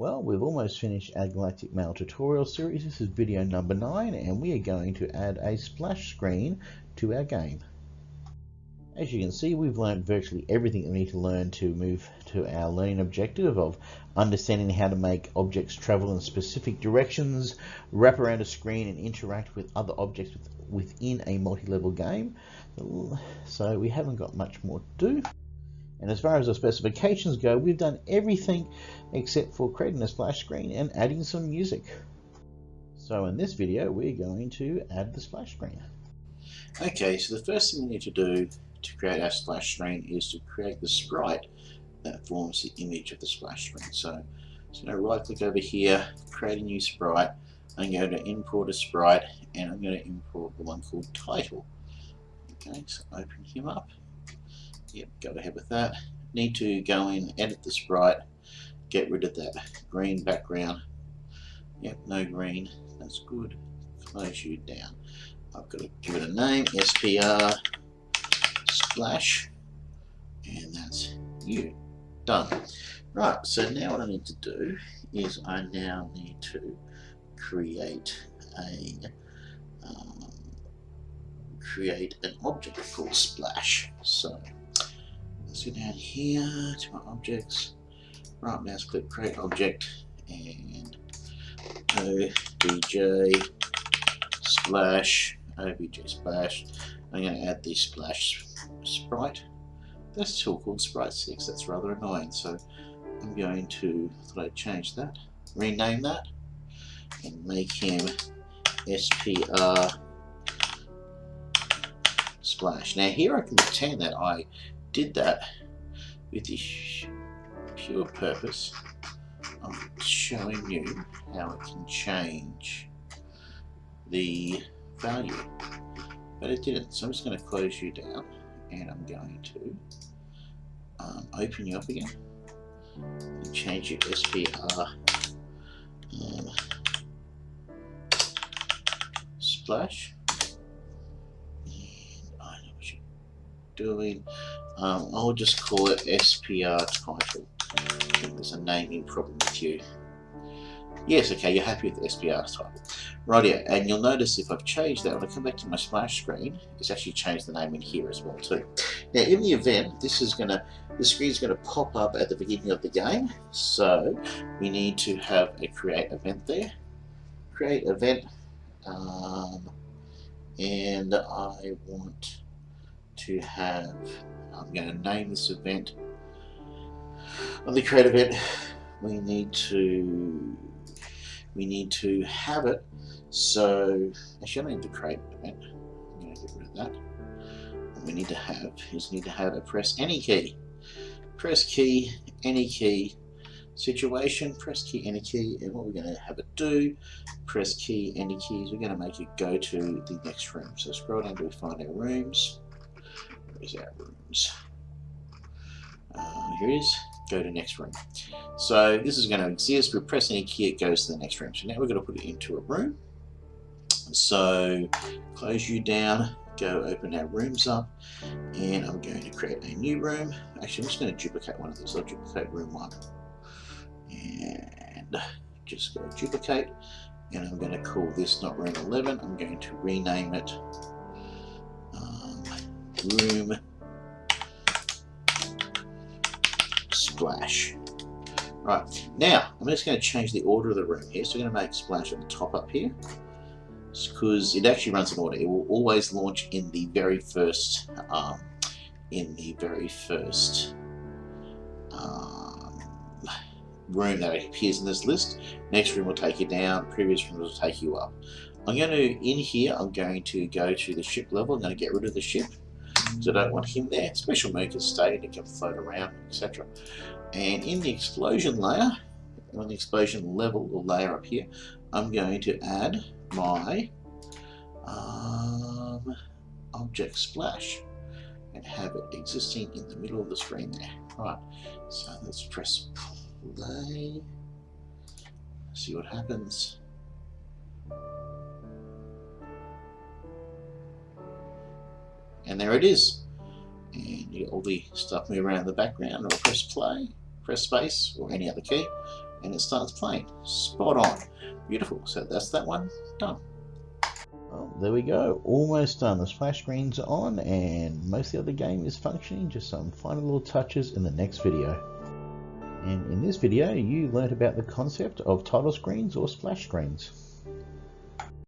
Well, we've almost finished our Galactic Mail tutorial series. This is video number 9 and we are going to add a splash screen to our game. As you can see, we've learned virtually everything that we need to learn to move to our learning objective of understanding how to make objects travel in specific directions, wrap around a screen and interact with other objects within a multi-level game. So we haven't got much more to do. And as far as the specifications go, we've done everything except for creating a splash screen and adding some music. So in this video, we're going to add the splash screen. Okay, so the first thing we need to do to create our splash screen is to create the sprite that forms the image of the splash screen. So, so to right click over here, create a new sprite. I'm going to import a sprite and I'm going to import the one called title. Okay, so open him up Yep, go ahead with that. Need to go in, edit the sprite, get rid of that green background. Yep, no green. That's good. Close you down. I've got to give it a name, SPR splash, and that's you. Done. Right, so now what I need to do is I now need to create a um, create an object called splash. So let's go down here to my objects. Right mouse click create object and obj splash obj splash. I'm going to add the splash sprite. That's still called sprite 6 that's rather annoying. So I'm going to I'd change that rename that and make him SPR splash. Now here I can pretend that. I did that with the pure purpose. Of showing you how it can change the value. But it didn't. So I'm just going to close you down and I'm going to um, open you up again and change your SPR um, splash doing um, I'll just call it SPR title. There's a naming problem with you. Yes, okay, you're happy with the SPR title. Right here, and you'll notice if I've changed that, when I come back to my splash screen, it's actually changed the name in here as well too. Now in the event, this is gonna, the screen is gonna pop up at the beginning of the game, so we need to have a create event there. Create event, um, and I want to have I'm going to name this event. On the create event we need to we need to have it. So actually I need to create event. I'm going to get rid of that. What we need to have is need to have a press any key. Press key any key. Situation press key any key. And what we're going to have it do press key any keys. We're going to make it go to the next room. So scroll down to find our rooms Where's our rooms? Uh, here it is. Go to next room. So this is going to exist. We press any key, it goes to the next room. So now we're going to put it into a room. So close you down, go open our rooms up, and I'm going to create a new room. Actually, I'm just going to duplicate one of these. I'll duplicate room one. And just go duplicate. And I'm going to call this not room 11. I'm going to rename it room splash. Right, now I'm just going to change the order of the room here. So we're going to make splash at the top up here because it actually runs in order. It will always launch in the very first, um, in the very first um, room that appears in this list. Next room will take you down, previous room will take you up. I'm going to, in here, I'm going to go to the ship level. I'm going to get rid of the ship because I don't want him there. Special can stay and can float around, etc. And in the explosion layer, on the explosion level or layer up here, I'm going to add my um, object splash and have it existing in the middle of the screen there. Right, so let's press play, see what happens. And there it is and you get all the stuff move around in the background or press play press space or any other key and it starts playing. Spot on. Beautiful. So that's that one done. Well, there we go, almost done. The splash screen's on and most of the other game is functioning, just some final little touches in the next video. And in this video, you learnt about the concept of title screens or splash screens.